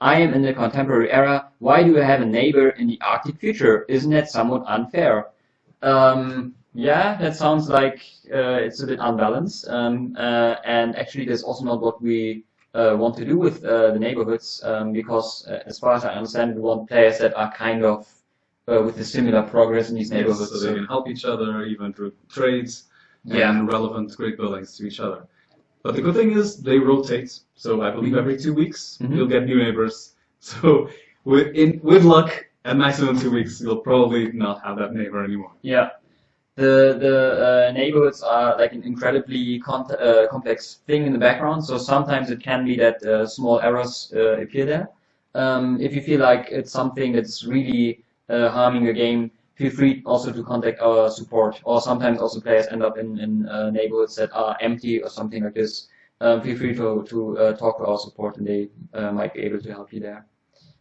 I am in the contemporary era. Why do I have a neighbor in the Arctic future? Isn't that somewhat unfair? Um, yeah, that sounds like uh, it's a bit unbalanced. Um, uh, and actually, that's also not what we uh, want to do with uh, the neighborhoods, um, because uh, as far as I understand, we want players that are kind of uh, with a similar progress in these Yes, neighborhoods. so they can help each other, even through trades Yeah. and relevant great buildings to each other. But the good thing is they rotate. So I believe every two weeks Mhm. you'll get new neighbors. So with in, with luck, at maximum two weeks, you'll probably not have that neighbor anymore. Yeah. The the uh, neighborhoods are like an incredibly con- uh, complex thing in the background. So sometimes it can be that uh, small errors uh, appear there. Um, if you feel like it's something that's really uh, harming your game, feel free also to contact our support. Or sometimes also players end up in, in uh, neighborhoods that are empty or something like this. Um, feel free to to uh, talk to our support, and they uh, might be able to help you there.